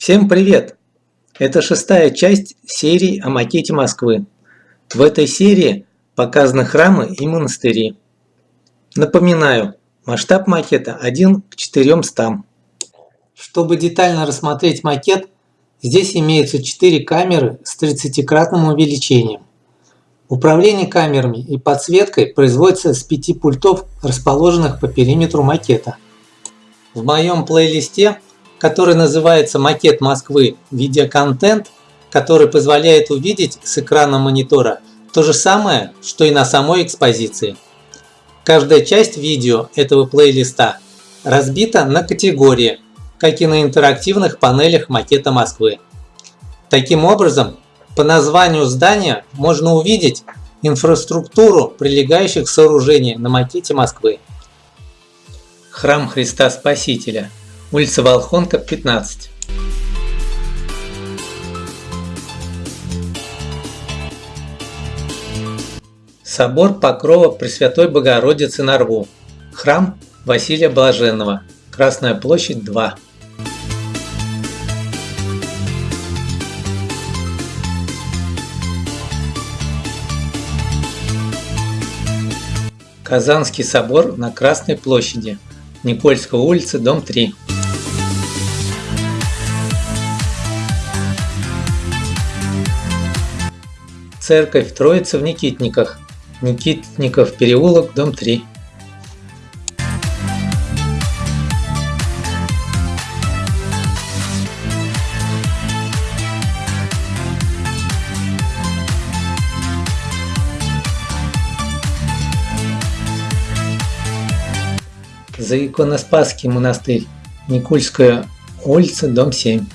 Всем привет! Это шестая часть серии о макете Москвы. В этой серии показаны храмы и монастыри. Напоминаю, масштаб макета 1 к 400. Чтобы детально рассмотреть макет, здесь имеются 4 камеры с 30-кратным увеличением. Управление камерами и подсветкой производится с 5 пультов, расположенных по периметру макета. В моем плейлисте, который называется «Макет Москвы. Видеоконтент», который позволяет увидеть с экрана монитора то же самое, что и на самой экспозиции. Каждая часть видео этого плейлиста разбита на категории, как и на интерактивных панелях макета Москвы. Таким образом, по названию здания можно увидеть инфраструктуру прилегающих сооружений на макете Москвы. Храм Христа Спасителя, улица Волхонка, 15. Собор Покрова Пресвятой Богородицы на Рву. Храм Василия Блаженного. Красная площадь 2. Казанский собор на Красной площади. Никольская улица, дом 3. Церковь Троицы в Никитниках. Никитников переулок, дом 3. За иконоспасский монастырь. Никульская улица, дом 7.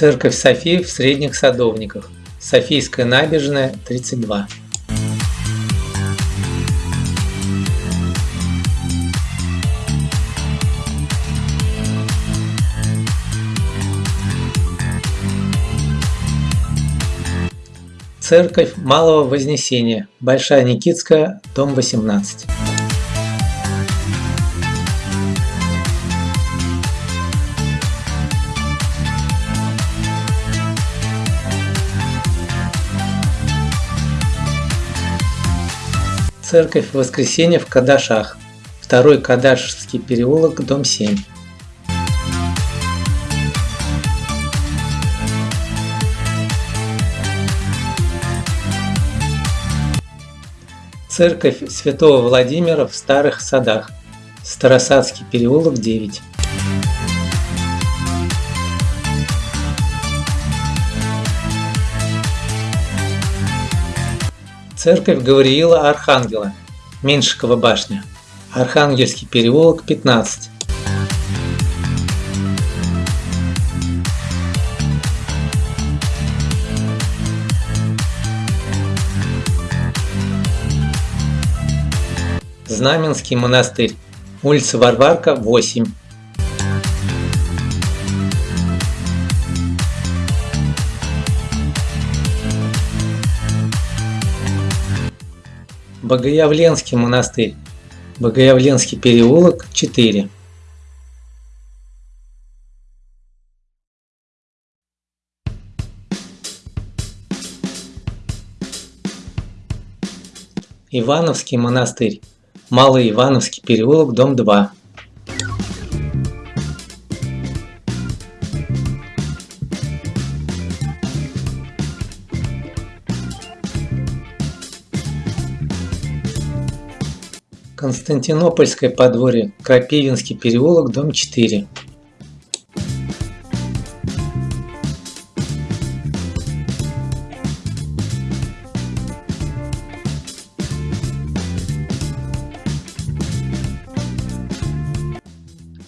Церковь Софии в Средних Садовниках. Софийская набережная, 32. Церковь Малого Вознесения, Большая Никитская, дом 18. Церковь Воскресения в Кадашах, второй Кадашский переулок, дом 7. Церковь Святого Владимира в Старых Садах. Старосадский переулок 9. Церковь Гавриила Архангела. Меньшикова башня. Архангельский переулок 15. Знаменский монастырь. Улица Варварка, 8. Богоявленский монастырь. Богоявленский переулок, 4. Ивановский монастырь. Малый Ивановский переулок, дом 2. Константинопольское подворье, Крапивинский переулок, дом 4.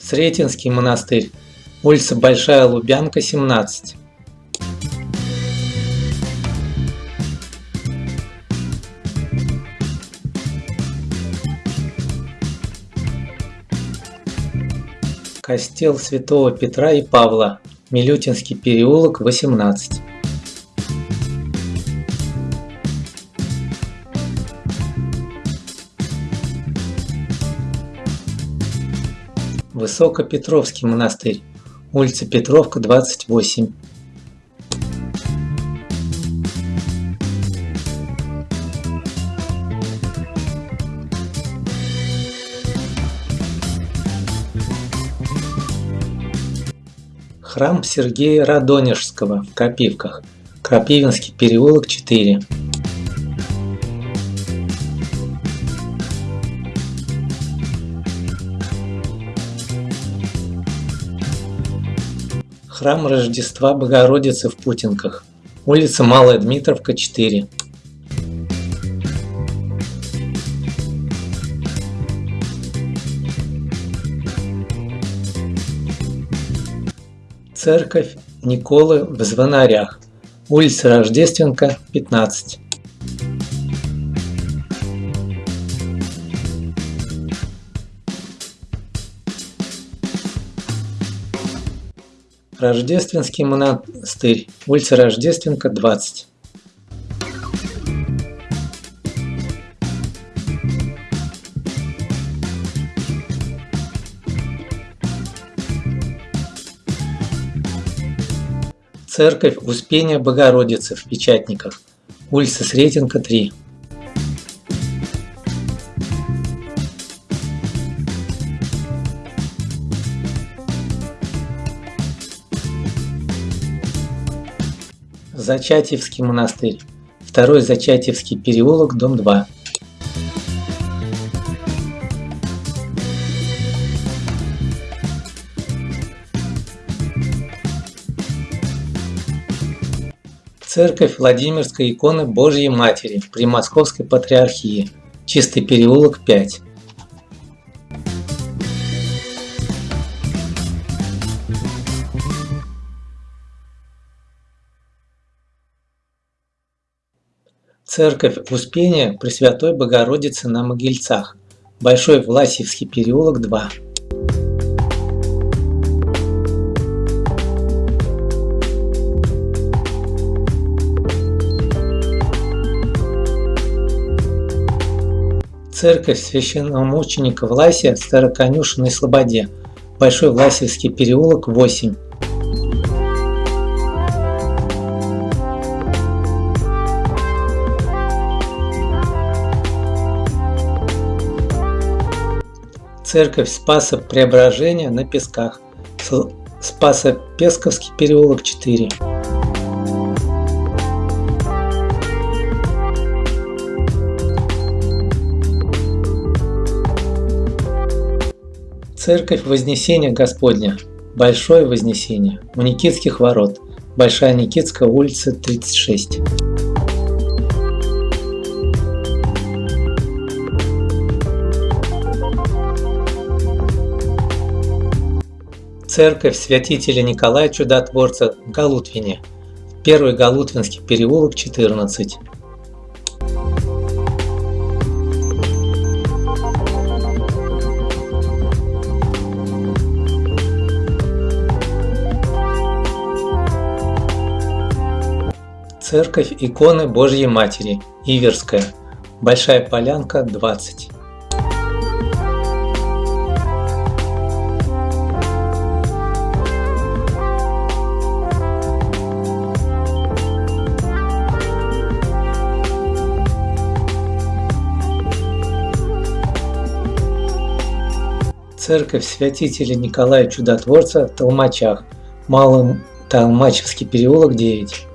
Сретенский монастырь, улица Большая Лубянка, 17. Костел Святого Петра и Павла, Милютинский переулок, 18. Высокопетровский монастырь, улица Петровка, 28. Храм Сергея Радонежского в Крапивках, Крапивинский переулок 4. Храм Рождества Богородицы в Путинках, улица Малая Дмитровка 4. Церковь Николы в Звонарях, улица Рождественка, 15. Рождественский монастырь, улица Рождественка, 20. Церковь Успения Богородицы в Печатниках, улица Сретенка, 3. Зачатьевский монастырь, второй Зачатьевский переулок, дом 2. Церковь Владимирской иконы Божьей Матери при Московской Патриархии. Чистый переулок 5. Церковь Успения Пресвятой Богородицы на Могильцах. Большой Власьевский переулок 2. Церковь священномученика Власия в Староконюшенной Слободе, Большой Власевский переулок 8. Церковь Спаса Преображения на Песках, Спасо-Песковский переулок 4. Церковь Вознесения Господня, Большое Вознесение, у Никитских ворот, Большая Никитская улица, 36. Церковь святителя Николая Чудотворца в Галутвине, Первый Галутвинский переулок, 14. Церковь иконы Божьей Матери, Иверская, Большая Полянка, 20. Церковь святителя Николая Чудотворца в Толмачах, Малым Толмачевский переулок 9.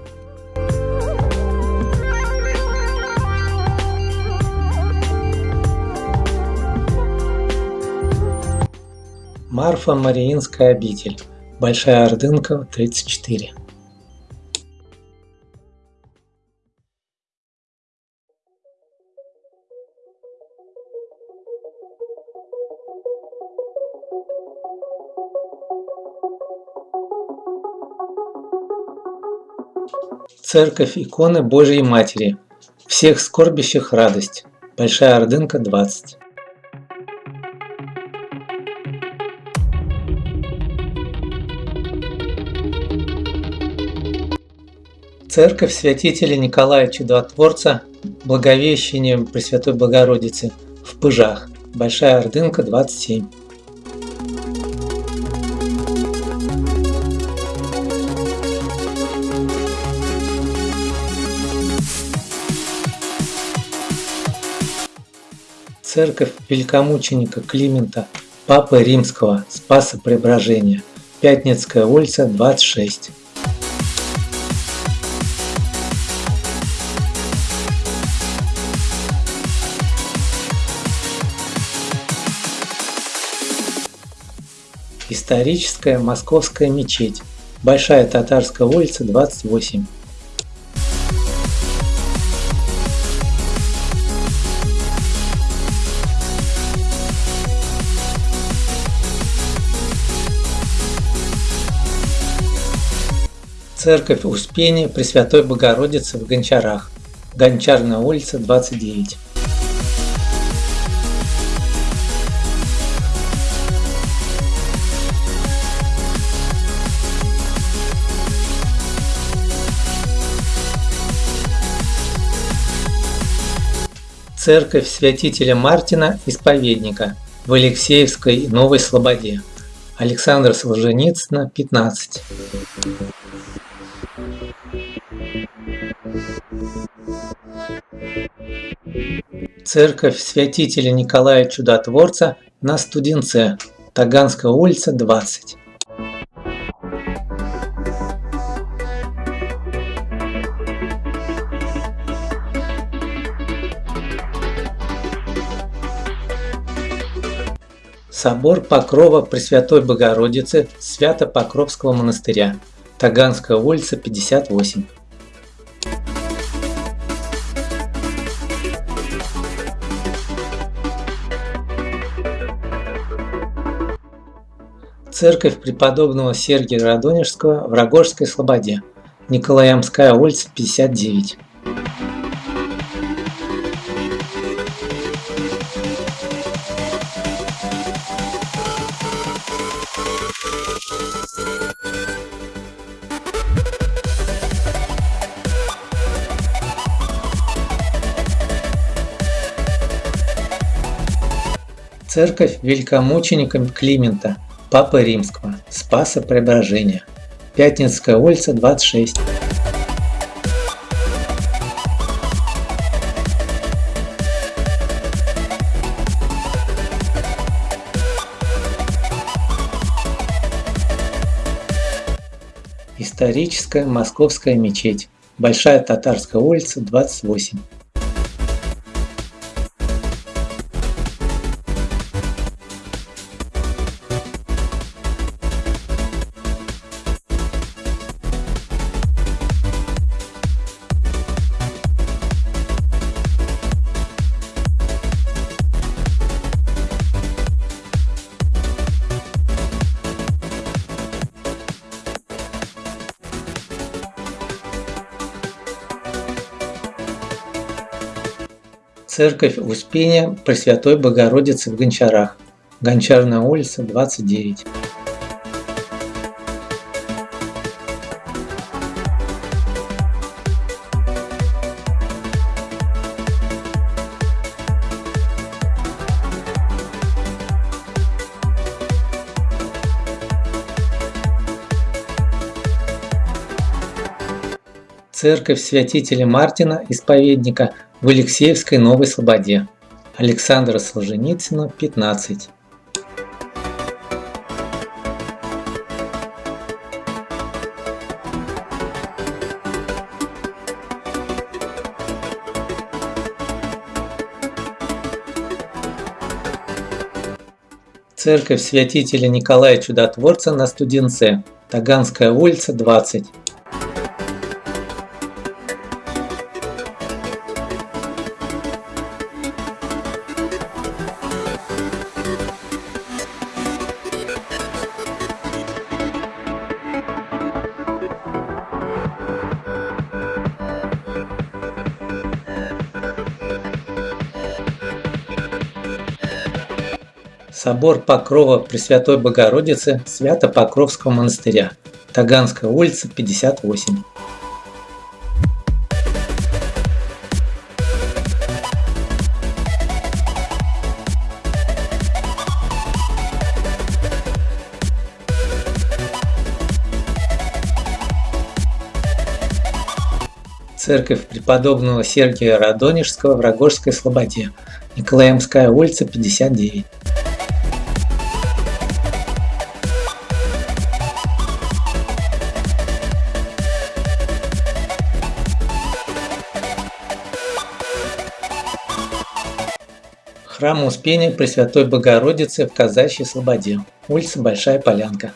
Марфа Мариинская обитель, Большая Ордынка, 34. Церковь иконы Божьей Матери, всех скорбящих радость, Большая Ордынка, 20. Церковь святителя Николая Чудотворца Благовещением Пресвятой Богородицы в Пыжах. Большая Ордынка, 27. Церковь великомученика Климента, Папы Римского, Спаса Преображения, Пятницкая улица, 26. Историческая Московская мечеть. Большая Татарская улица, 28. Церковь Успения Пресвятой Богородицы в Гончарах. Гончарная улица, 29. Церковь святителя Мартина Исповедника в Алексеевской Новой Слободе. Александр Солженицына, 15. Церковь святителя Николая Чудотворца на Студенце, Таганская улица, 20. Собор Покрова Пресвятой Богородицы Свято-Покровского монастыря. Таганская улица, 58. Церковь преподобного Сергия Радонежского в Рогожской Слободе. Николаямская улица, 59. Церковь великомученика Климента, Папы Римского, Спаса Преображения. Пятницкая улица, 26. Историческая Московская мечеть. Большая Татарская улица, 28. Церковь Успения Пресвятой Богородицы в Гончарах. Гончарная улица, 29. Церковь святителя Мартина, исповедника в Алексеевской Новой Слободе. Александра Солженицына, 15. Церковь святителя Николая Чудотворца на Студенце, Таганская улица, 20. Собор Покрова Пресвятой Богородицы Свято-Покровского монастыря. Таганская улица, 58. Церковь преподобного Сергия Радонежского в Рогожской Слободе. Николаемская улица, 59. Храм Успения Пресвятой Богородицы в Казачьей Слободе. Улица Большая Полянка.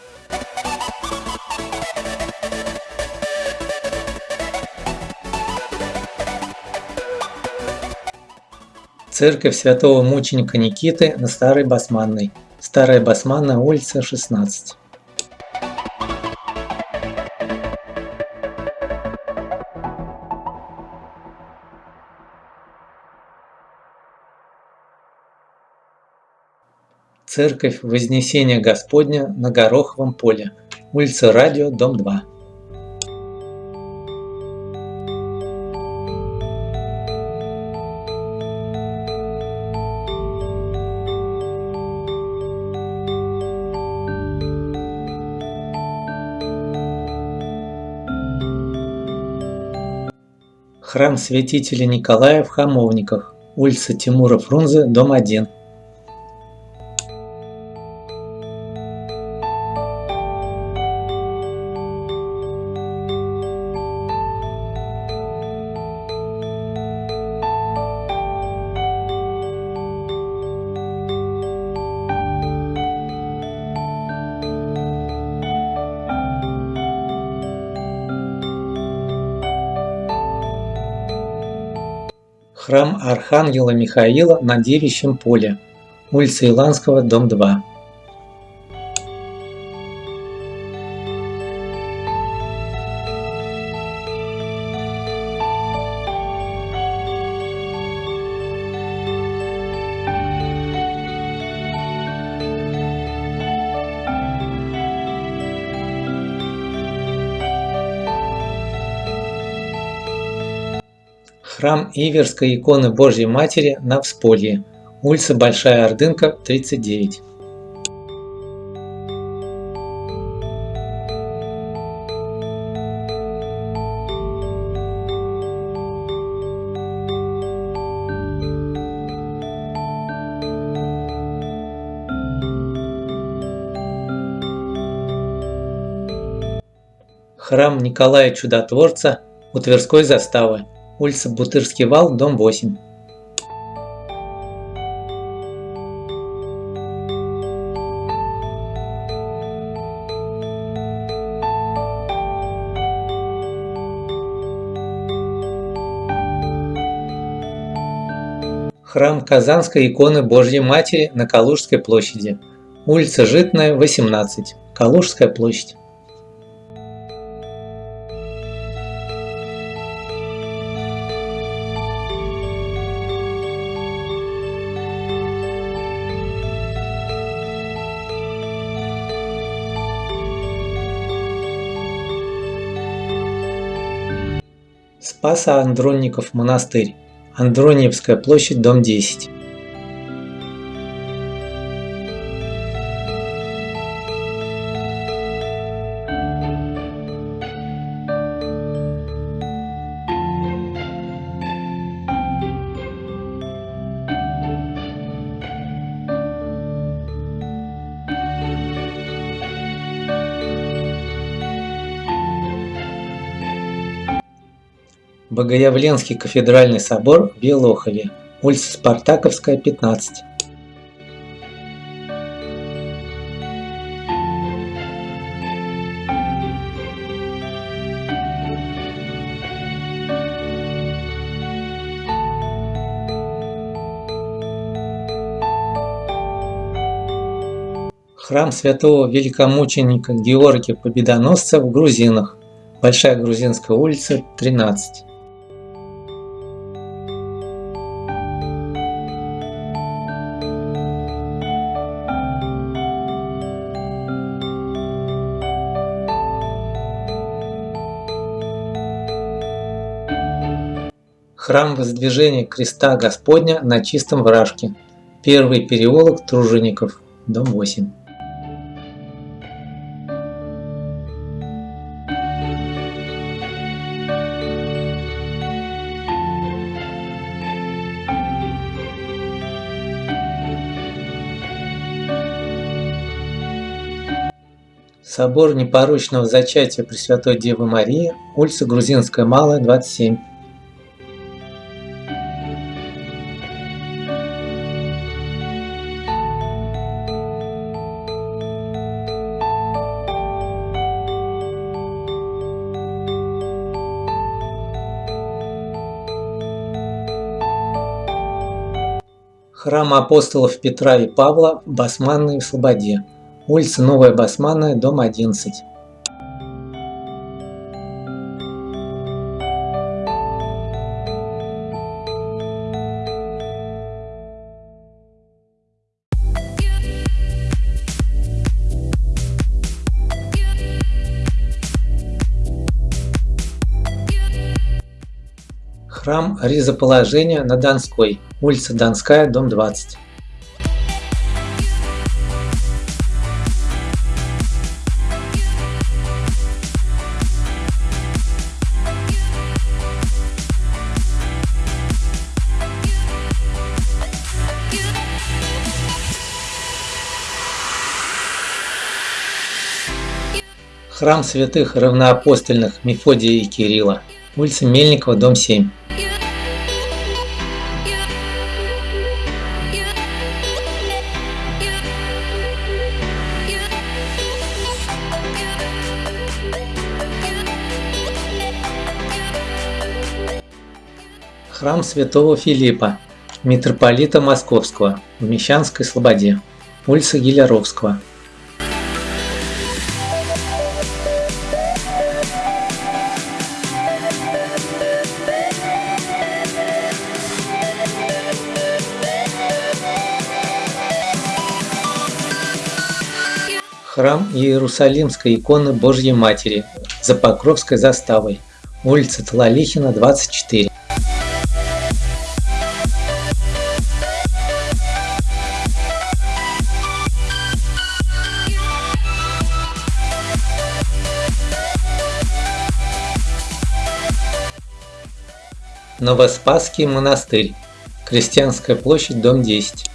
Церковь Святого Мученика Никиты на Старой Басманной. Старая Басманная, улица 16. Церковь Вознесения Господня на Гороховом поле, улица Радио, дом 2. Храм святителя Николая в Хамовниках, улица Тимура Фрунзе, дом 1. Архангела Михаила на Девичьем поле, улица Иланского, дом 2. Храм Иверской иконы Божьей Матери на Всполье, улица Большая Ордынка, 39. Храм Николая Чудотворца у Тверской заставы улица Бутырский вал, дом 8. Храм Казанской иконы Божьей Матери на Калужской площади. Улица Житная, 18. Калужская площадь. Спаса-Андронников монастырь. Андрониевская площадь, дом 10. Богоявленский кафедральный собор в Белохове, улица Спартаковская, 15. Храм святого великомученика Георгия Победоносца в Грузинах. Большая Грузинская улица, 13. Храм воздвижения креста Господня на чистом вражке. Первый переулок Тружеников, дом 8. Собор непорочного зачатия Пресвятой Девы Марии, улица Грузинская Малая, 27. Храм апостолов Петра и Павла в Басманной Слободе. Улица Новая Басманная, дом 11. Храм Ризоположения на Донской, улица Донская, дом 20. Храм святых равноапостольных Мефодия и Кирилла, улица Мельникова, дом 7. Храм святого Филиппа, митрополита Московского, в Мещанской Слободе, улица Гиляровского. Храм Иерусалимской иконы Божьей Матери за Покровской заставой, улица Талалихина, 24. Новоспасский монастырь. Крестьянская площадь, дом 10.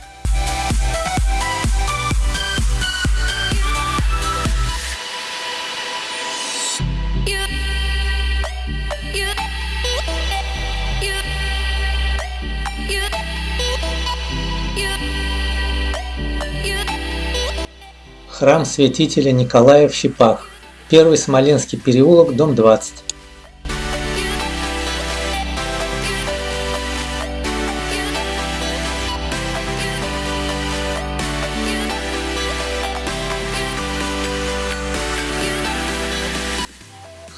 Храм святителя Николая в Щипах. Первый Смоленский переулок, дом 20.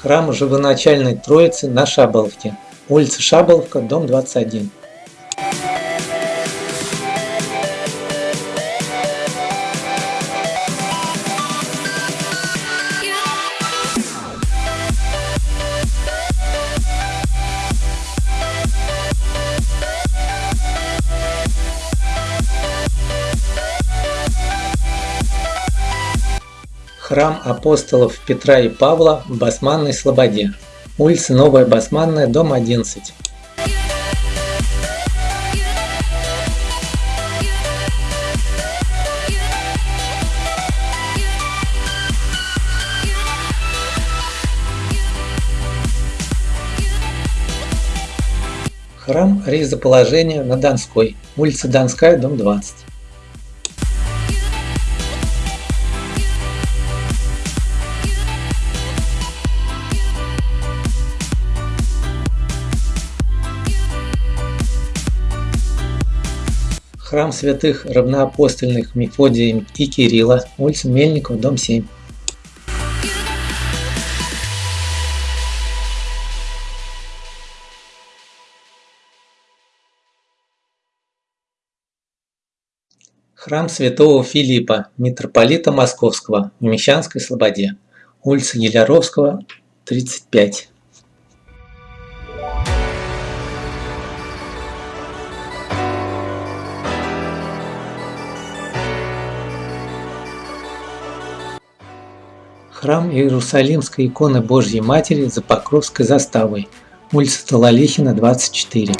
Храм Живоначальной Троицы на Шаболовке. Улица Шаболовка, дом 21. Храм апостолов Петра и Павла в Басманной Слободе. Улица Новая Басманная, дом 11. Храм Ризоположения на Донской, улица Донская, дом 20. Храм святых равноапостольных Мефодия и Кирилла, улица Мельников, дом 7. Храм святого Филиппа, митрополита Московского, в Мещанской Слободе, улица Еляровского, 35. Храм Иерусалимской иконы Божьей Матери за Покровской заставой, улица Талалихина, 24.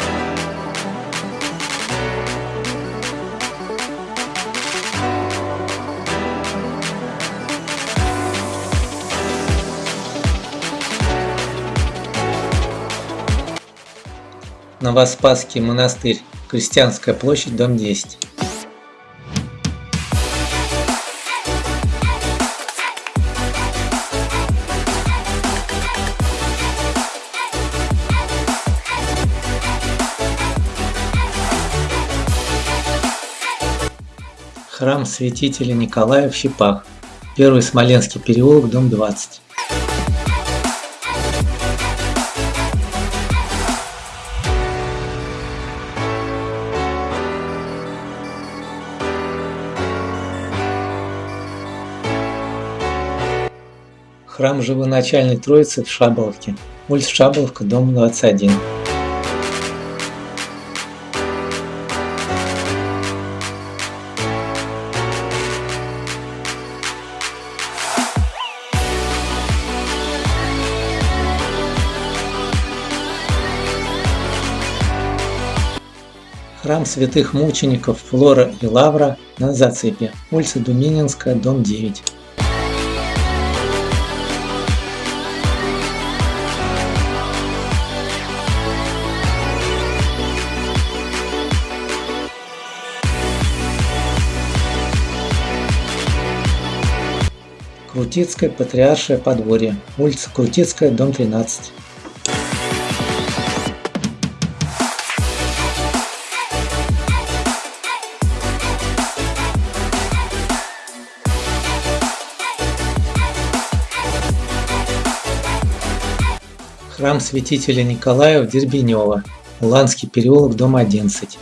Новоспасский монастырь, Крестьянская площадь, дом 10. Храм святителя Николая в Щипах. Первый Смоленский переулок, дом 20. Храм Живоначальной Троицы в Шаболовке. Улица Шаболовка, дом 21. Храм святых мучеников Флора и Лавра на Зацепе, улица Думининская, дом 9. Крутицкое Патриаршее подворье, улица Крутицкая, дом 13. Храм святителя Николая в Дербенево, Уланский переулок, дом 11.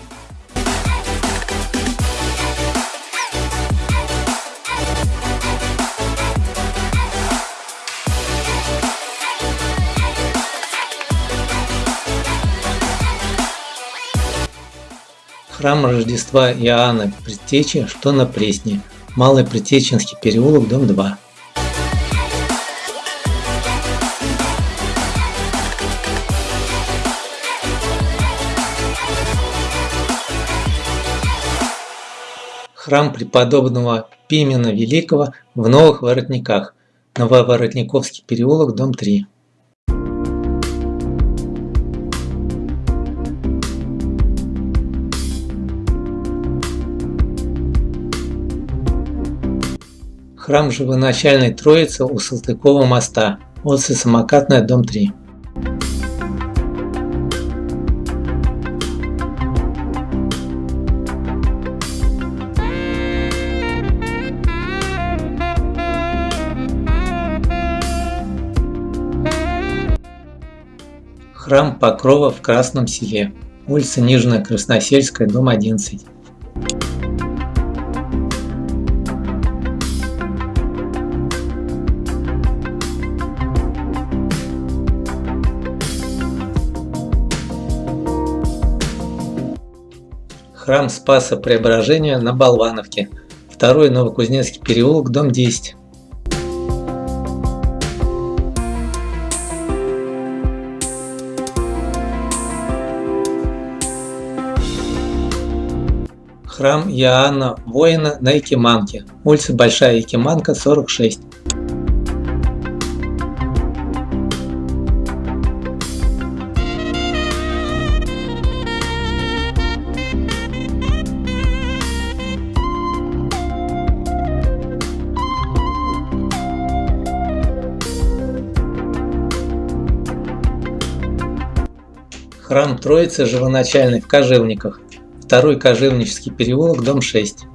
Храм Рождества Иоанна Предтечи, что на Пресне, Малый Предтеченский переулок, дом 2. Храм преподобного Пимена Великого в Новых Воротниках, Нововоротниковский переулок, дом 3. Храм Живоначальной Троицы у Салтыкова моста, улица Самокатная, дом 3. Храм Покрова в Красном селе. Улица Нижняя Красносельская, дом 11. Храм Спаса Преображения на Болвановке. Второй Новокузнецкий переулок, дом 10. Храм Иоанна Воина на Якиманке, улица Большая Якиманка, 46. Храм Троицы Живоначальный в Кожевниках. Второй Кожевнический переулок, дом 6.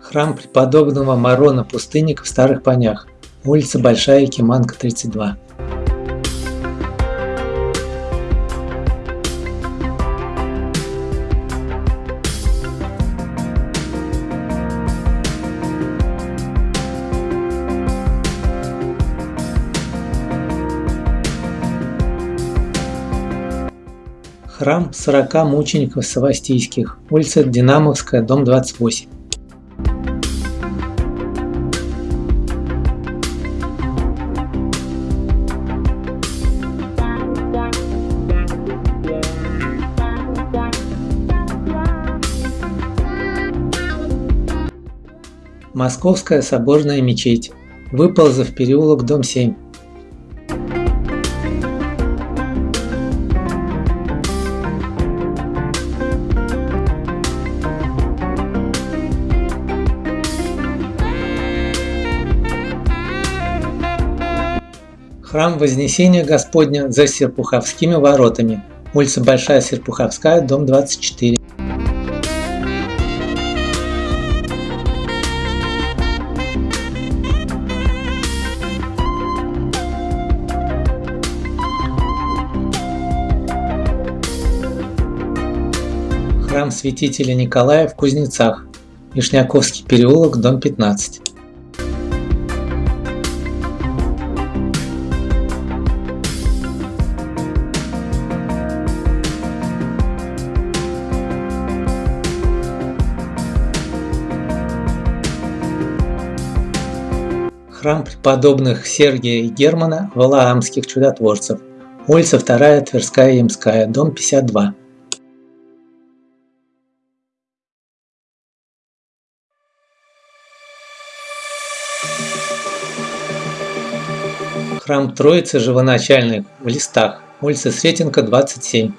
Храм преподобного Марона Пустынника в Старых Понях, улица Большая Киманка, 32. храм 40 мучеников Савастийских, улица Динамовская, дом 28. Московская соборная мечеть, выползав переулок, дом 7. Храм Вознесения Господня за Серпуховскими воротами. Улица Большая Серпуховская, дом 24. Храм святителя Николая в Кузнецах. Вишняковский переулок, дом 15. Храм преподобных Сергия и Германа Валаамских чудотворцев. Улица 2 Тверская Ямская, дом 52. Храм Троицы Живоначальной в Листах, улица Сретенка, 27.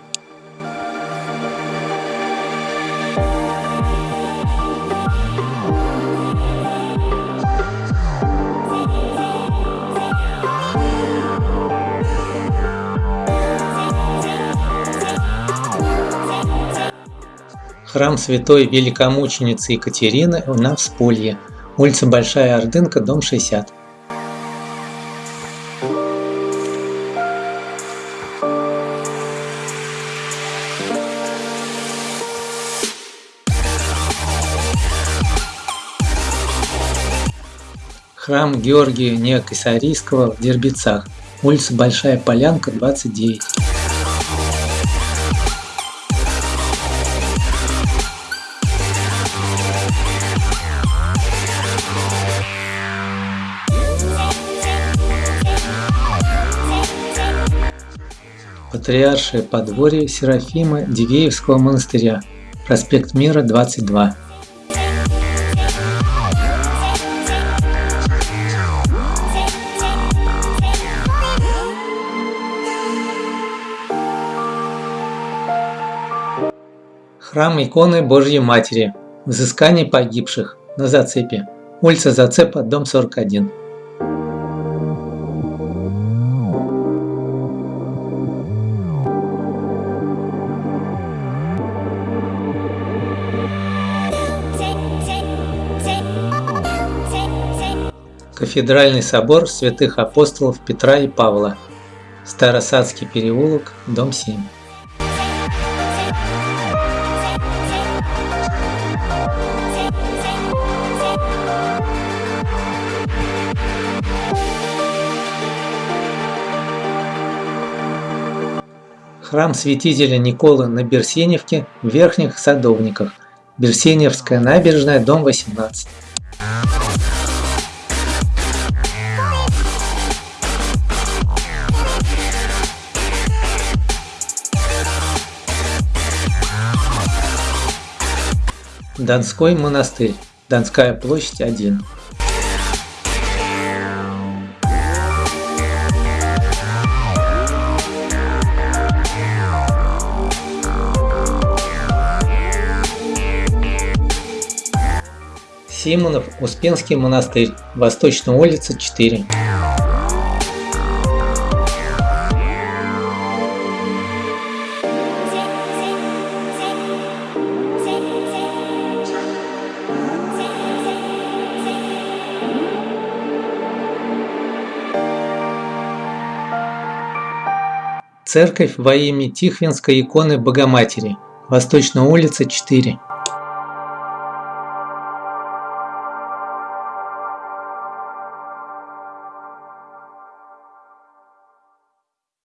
Храм святой великомученицы Екатерины на Всполье, улица Большая Ордынка, дом 60. Храм Георгия Неокосарийского в Дербицах, улица Большая Полянка, 29. Патриаршее подворье Серафима Дивеевского монастыря, проспект Мира, 22. Храм иконы Божьей Матери, взыскание погибших, на зацепе, улица Зацепа, дом 41. Кафедральный собор святых апостолов Петра и Павла. Старосадский переулок, дом 7. Храм святителя Николы на Берсеневке в Верхних Садовниках. Берсеневская набережная, дом 18. Донской монастырь. Донская площадь 1. Симонов, Успенский монастырь, Восточная улица 4. Церковь во имя Тихвинской иконы Богоматери, Восточная улица 4.